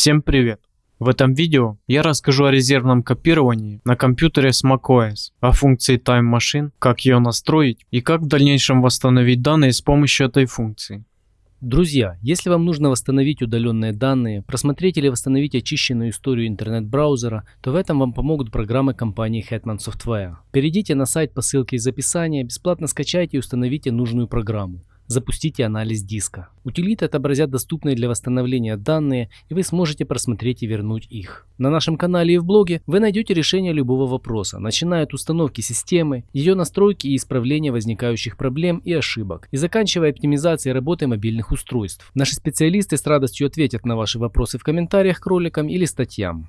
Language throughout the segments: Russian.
Всем привет! В этом видео я расскажу о резервном копировании на компьютере с macOS, о функции Time Machine, как ее настроить и как в дальнейшем восстановить данные с помощью этой функции. Друзья, если вам нужно восстановить удаленные данные, просмотреть или восстановить очищенную историю интернет-браузера, то в этом вам помогут программы компании Hetman Software. Перейдите на сайт по ссылке из описания, бесплатно скачайте и установите нужную программу. Запустите анализ диска. Утилиты отобразят доступные для восстановления данные, и вы сможете просмотреть и вернуть их. На нашем канале и в блоге вы найдете решение любого вопроса, начиная от установки системы, ее настройки и исправления возникающих проблем и ошибок, и заканчивая оптимизацией работы мобильных устройств. Наши специалисты с радостью ответят на ваши вопросы в комментариях к роликам или статьям.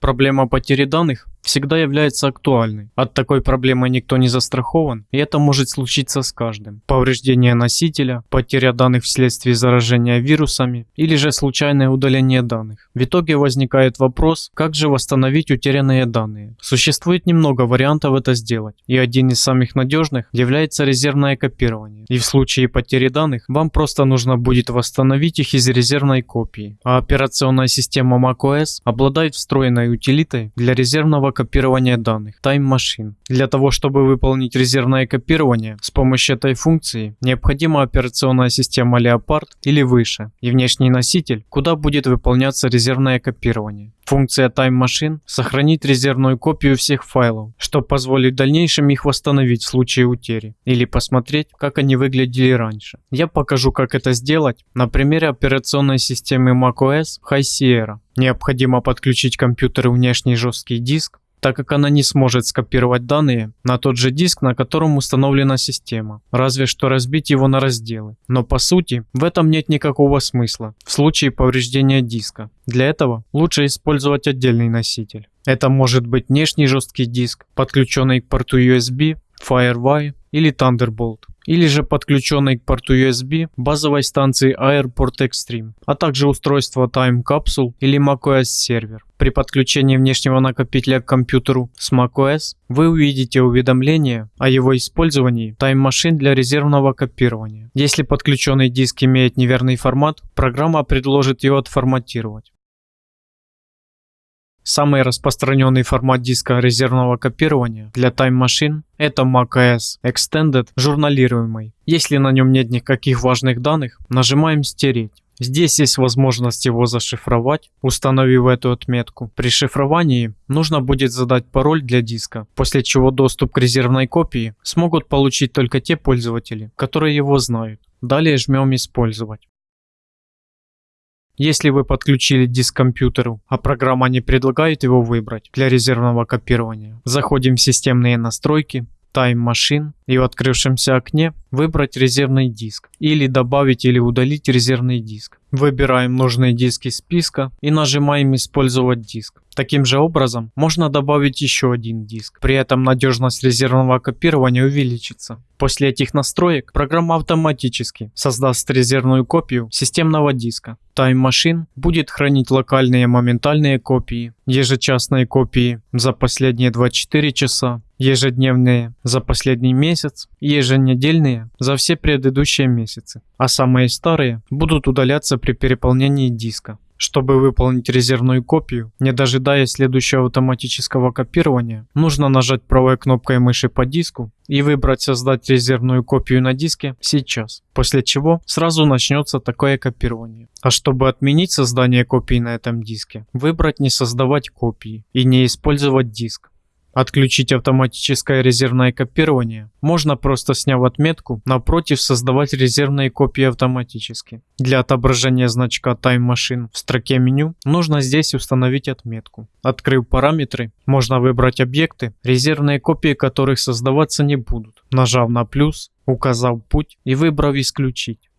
Проблема потери данных всегда является актуальной. От такой проблемы никто не застрахован, и это может случиться с каждым. Повреждение носителя, потеря данных вследствие заражения вирусами или же случайное удаление данных. В итоге возникает вопрос, как же восстановить утерянные данные. Существует немного вариантов это сделать, и один из самых надежных является резервное копирование. И в случае потери данных вам просто нужно будет восстановить их из резервной копии. А операционная система macOS обладает встроенной утилитой для резервного копирования данных Time Machine. Для того, чтобы выполнить резервное копирование с помощью этой функции, необходима операционная система Leopard или выше и внешний носитель, куда будет выполняться резервное копирование. Функция Time Machine сохранит резервную копию всех файлов, что позволит в дальнейшем их восстановить в случае утери или посмотреть, как они выглядели раньше. Я покажу, как это сделать на примере операционной системы macOS High Sierra. Необходимо подключить компьютер внешний жесткий диск, так как она не сможет скопировать данные на тот же диск, на котором установлена система, разве что разбить его на разделы. Но по сути, в этом нет никакого смысла в случае повреждения диска. Для этого лучше использовать отдельный носитель. Это может быть внешний жесткий диск, подключенный к порту USB, FireWire или Thunderbolt или же подключенной к порту USB базовой станции Airport Extreme, а также устройство Time Capsule или macOS сервер. При подключении внешнего накопителя к компьютеру с macOS вы увидите уведомление о его использовании Time Machine для резервного копирования. Если подключенный диск имеет неверный формат, программа предложит его отформатировать. Самый распространенный формат диска резервного копирования для Time Machine – это macOS Extended журналируемый. Если на нем нет никаких важных данных, нажимаем «Стереть». Здесь есть возможность его зашифровать, установив эту отметку. При шифровании нужно будет задать пароль для диска, после чего доступ к резервной копии смогут получить только те пользователи, которые его знают. Далее жмем «Использовать». Если вы подключили диск к компьютеру, а программа не предлагает его выбрать для резервного копирования, заходим в системные настройки, Time Machine и в открывшемся окне выбрать резервный диск или добавить или удалить резервный диск. Выбираем нужный диск из списка и нажимаем «Использовать диск». Таким же образом можно добавить еще один диск. При этом надежность резервного копирования увеличится. После этих настроек программа автоматически создаст резервную копию системного диска. Time Machine будет хранить локальные моментальные копии, ежечасные копии за последние 24 часа, ежедневные за последний месяц и еженедельные за все предыдущие месяцы. А самые старые будут удаляться при переполнении диска. Чтобы выполнить резервную копию, не дожидаясь следующего автоматического копирования, нужно нажать правой кнопкой мыши по диску и выбрать «Создать резервную копию на диске» сейчас, после чего сразу начнется такое копирование. А чтобы отменить создание копии на этом диске, выбрать «Не создавать копии» и не использовать диск. Отключить автоматическое резервное копирование можно просто сняв отметку напротив создавать резервные копии автоматически. Для отображения значка Time Machine в строке меню нужно здесь установить отметку. Открыв параметры, можно выбрать объекты, резервные копии которых создаваться не будут. Нажав на плюс, указав путь и выбрав исключить.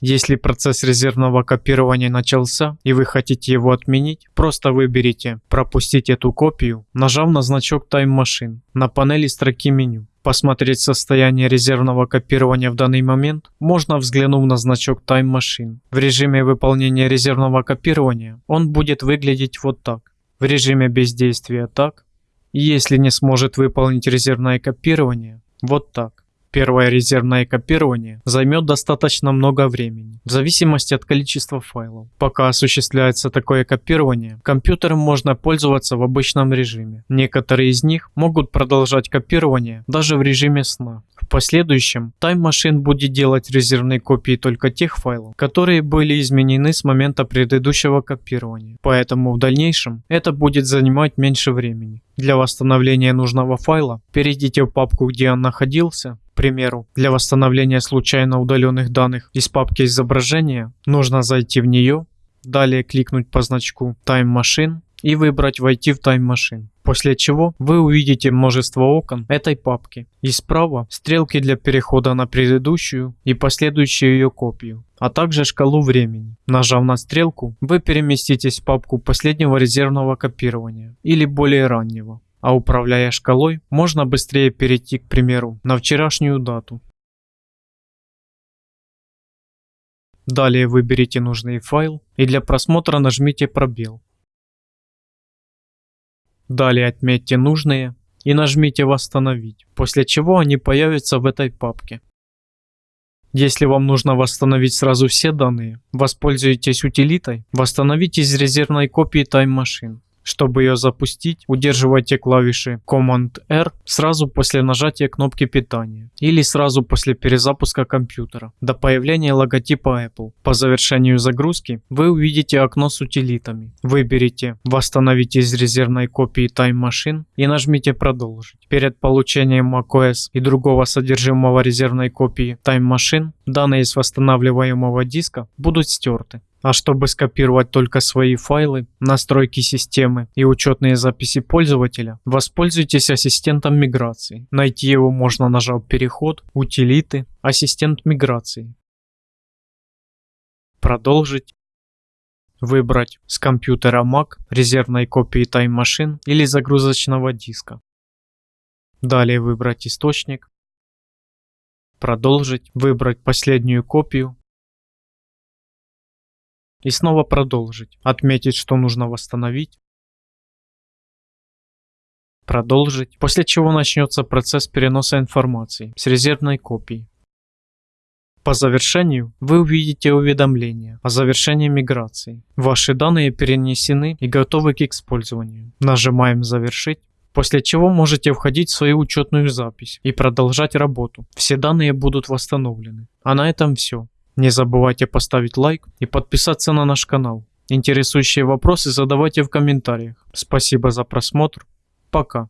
Если процесс резервного копирования начался и вы хотите его отменить, просто выберите «Пропустить эту копию», нажав на значок Time Machine на панели строки меню. Посмотреть состояние резервного копирования в данный момент можно взглянув на значок Time Machine. В режиме выполнения резервного копирования он будет выглядеть вот так. В режиме бездействия так. Если не сможет выполнить резервное копирование, вот так. Первое резервное копирование займет достаточно много времени, в зависимости от количества файлов. Пока осуществляется такое копирование, компьютером можно пользоваться в обычном режиме. Некоторые из них могут продолжать копирование даже в режиме сна. В последующем Time Machine будет делать резервные копии только тех файлов, которые были изменены с момента предыдущего копирования. Поэтому в дальнейшем это будет занимать меньше времени. Для восстановления нужного файла перейдите в папку, где он находился. Примеру, для восстановления случайно удаленных данных из папки изображения нужно зайти в нее, далее кликнуть по значку Time Machine и выбрать «Войти в Time Machine». После чего вы увидите множество окон этой папки. И справа стрелки для перехода на предыдущую и последующую ее копию, а также шкалу времени. Нажав на стрелку, вы переместитесь в папку последнего резервного копирования или более раннего. А управляя шкалой, можно быстрее перейти, к примеру, на вчерашнюю дату. Далее выберите нужный файл и для просмотра нажмите пробел. Далее отметьте нужные и нажмите «Восстановить», после чего они появятся в этой папке. Если вам нужно восстановить сразу все данные, воспользуйтесь утилитой «Восстановить из резервной копии Time Machine». Чтобы ее запустить, удерживайте клавиши Command-R сразу после нажатия кнопки питания или сразу после перезапуска компьютера до появления логотипа Apple. По завершению загрузки вы увидите окно с утилитами. Выберите «Восстановить из резервной копии Time Machine» и нажмите «Продолжить». Перед получением macOS и другого содержимого резервной копии Time Machine данные из восстанавливаемого диска будут стерты. А чтобы скопировать только свои файлы, настройки системы и учетные записи пользователя, воспользуйтесь ассистентом миграции. Найти его можно нажав переход, утилиты, ассистент миграции. Продолжить. Выбрать с компьютера Mac, резервной копии Time Machine или загрузочного диска. Далее выбрать источник. Продолжить. Выбрать последнюю копию и снова продолжить. Отметить, что нужно восстановить. Продолжить. После чего начнется процесс переноса информации с резервной копии. По завершению вы увидите уведомление о завершении миграции. Ваши данные перенесены и готовы к использованию. Нажимаем «Завершить». После чего можете входить в свою учетную запись и продолжать работу. Все данные будут восстановлены. А на этом все. Не забывайте поставить лайк и подписаться на наш канал. Интересующие вопросы задавайте в комментариях. Спасибо за просмотр. Пока.